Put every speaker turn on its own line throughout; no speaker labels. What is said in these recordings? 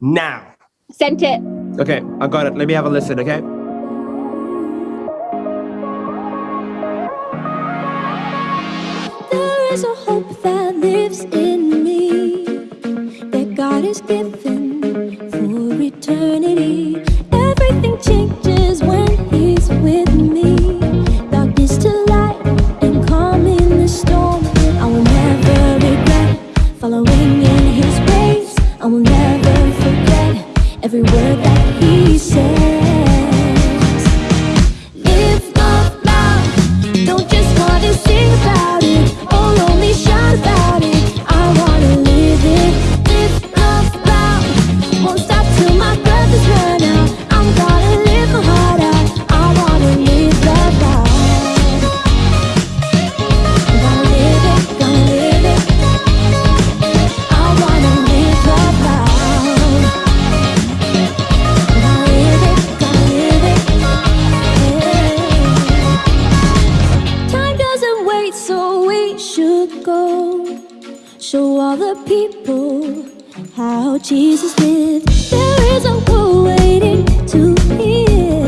now.
Sent it.
Okay, I got it. Let me have a listen, okay?
There is a hope that lives in me that God has given every word should go. Show all the people how Jesus lived. There is a world waiting to hear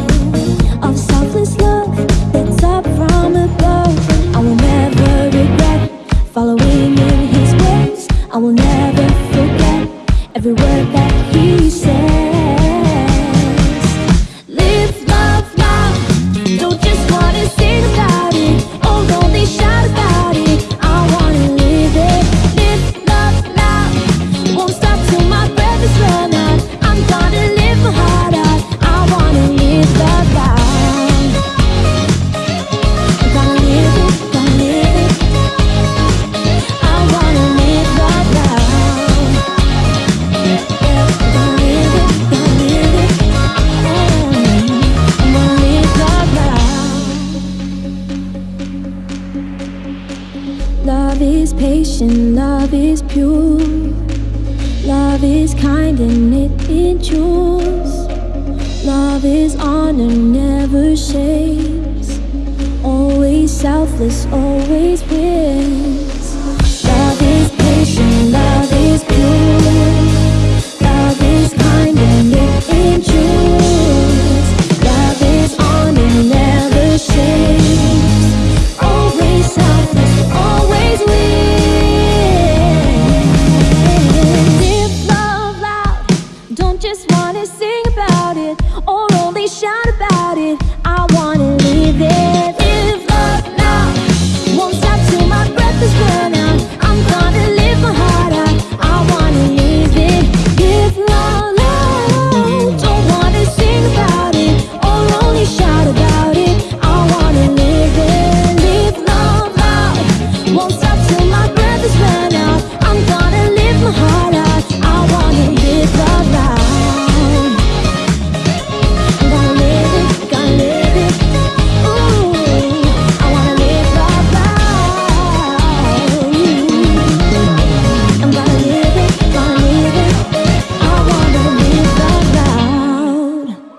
of selfless love that's up from above. I will never regret following in His ways. I will never forget every word that Love is patient, love is pure. Love is kind and it endures. Love is honor, never shames Always selfless, always wins.